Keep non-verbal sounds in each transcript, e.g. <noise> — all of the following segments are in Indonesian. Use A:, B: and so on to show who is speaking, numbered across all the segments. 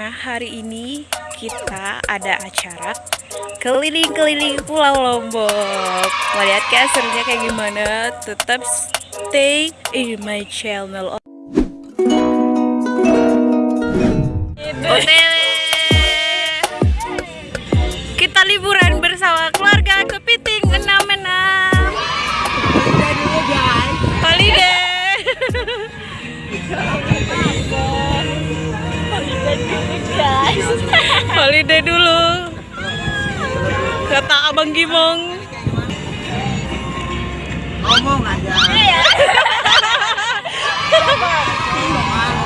A: Nah, hari ini kita ada acara keliling-keliling Pulau Lombok. Mau lihat kan serunya kayak gimana? Tetap stay in my channel. OTW. <laughs> Holiday dulu. Kata Abang Gimong.
B: ngomong aja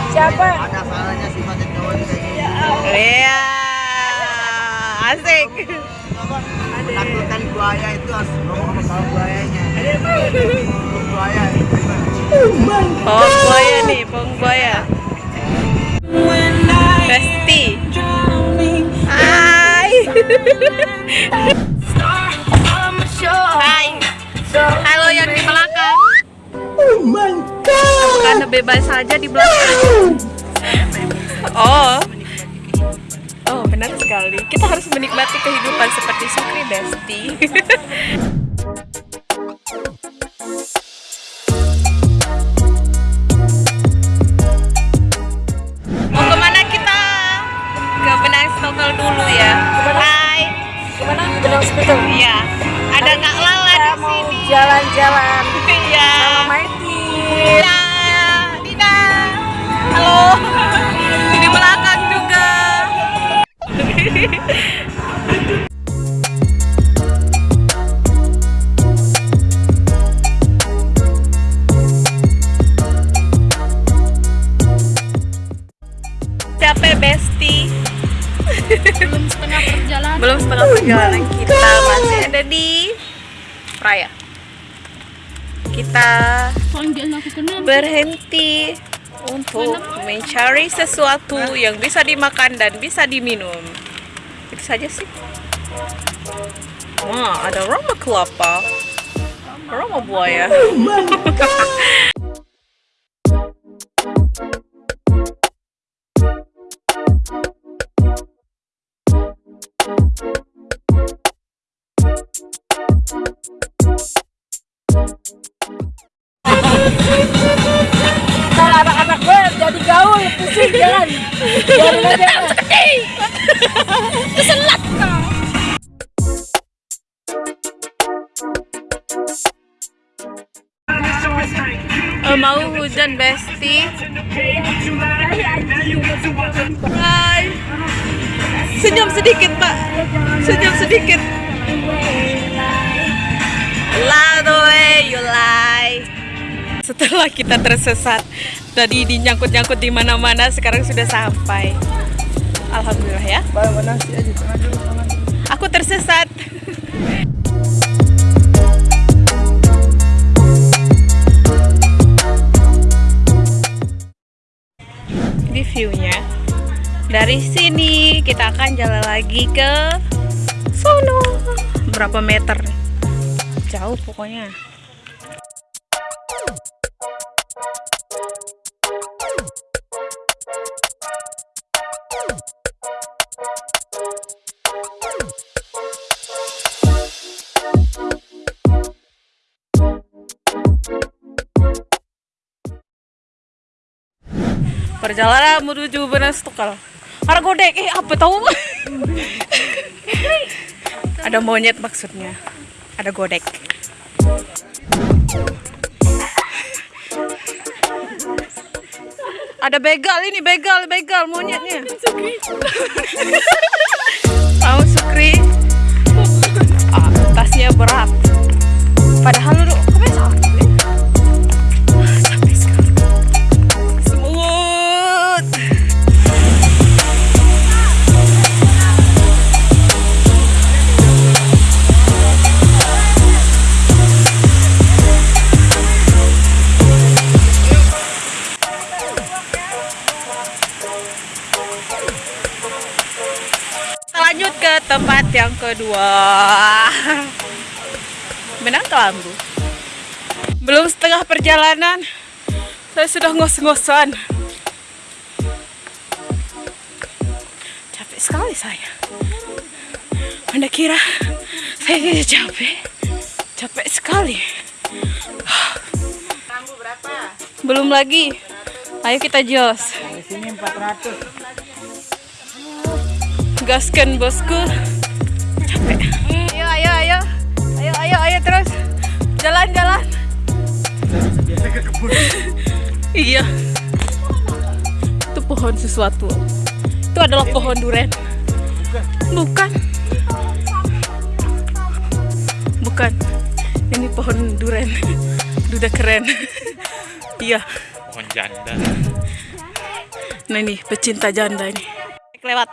A: Siapa?
B: ada salahnya sih pakai cowok kayak gini
A: Iya. Asik.
B: menakutkan buaya itu harus ngomong sama kalau buayanya buaya
A: Pawang buaya nih, buaya. Hai. Halo yang di belakang. Oh my god. Bukan bebas saja di belakang. Oh. Oh, benar sekali. Kita harus menikmati kehidupan seperti Sukri Besti. <laughs> Capek Besti.
C: Belum setengah perjalanan.
A: Belum setengah perjalanan kita masih ada di Raya. Kita berhenti untuk mencari sesuatu yang bisa dimakan dan bisa diminum. Itu saja sih. Wah, ada roma kelapa, roma buaya. <laughs>
C: jalan. Biarin aja. Keselat
A: mau hujan, Besti. Hai. Senyum sedikit, Pak. Senyum sedikit. Love the way you lie. Setelah kita tersesat, tadi dinyangkut-nyangkut di mana-mana, sekarang sudah sampai. Alhamdulillah ya. Aku tersesat. Di view-nya. Dari sini kita akan jalan lagi ke sono. Berapa meter? Jauh pokoknya. Perjalanan menuju Benas Tukal. Argodek, eh apa tahu? Ada monyet maksudnya. Ada godek. Ada begal ini, begal, begal monyetnya. Tahu Sukri? Ah, tasnya berat. Kedua. <laughs> Benang kelambu. Belum setengah perjalanan, saya sudah ngos-ngosan. sekali saya. Anda kira saya tidak capek? Capek sekali. Belum lagi. Ayo kita jos.
B: Di sini 400.
A: Gaskan bosku. Capek. Ayo, ayo, ayo. Ayo, ayo, ayo terus. Jalan, jalan. <laughs> Iya. Itu pohon sesuatu. Itu adalah pohon duren. Bukan. Bukan. Ini pohon duren. Duda keren. <laughs> Iya.
D: Pohon janda.
A: Nah ini pecinta janda ini. Lewat.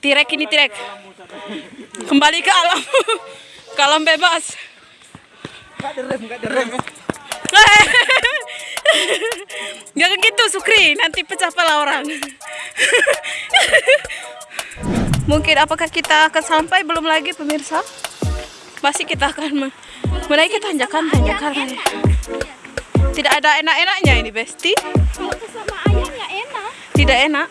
A: Tirek ini tirek. Kembali ke alam. <laughs> ke alam bebas.
B: Enggak derem, enggak derem.
A: Jangan <laughs> gitu Sukri, nanti pecah pala orang. <laughs> Mungkin apakah kita akan sampai belum lagi pemirsa? Masih kita akan me- menaiki tanjakan-tanjakan. Tidak ada enak-enaknya ini Besti. Tidak enak.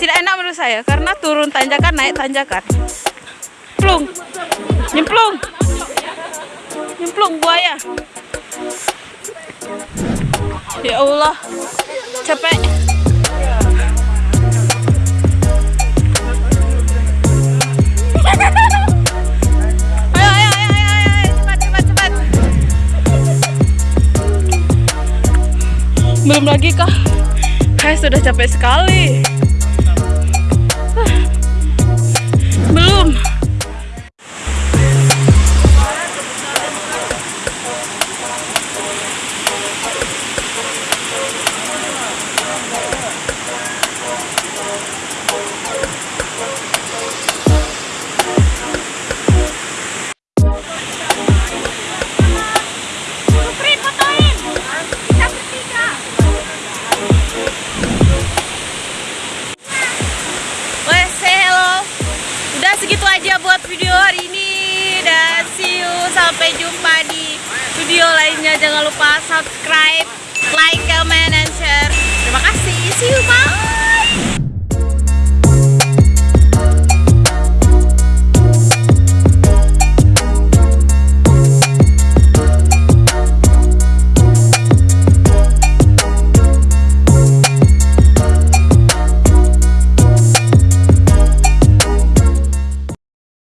A: Tidak enak menurut saya karena turun tanjakan naik tanjakan. Plung. Nyemplung. Nyemplung buaya. Ya Allah. Capek. Belum lagi kah? Saya sudah capek sekali. Belum. Sampai jumpa di video lainnya. Jangan lupa subscribe, like, comment, and share. Terima kasih. See you, bye.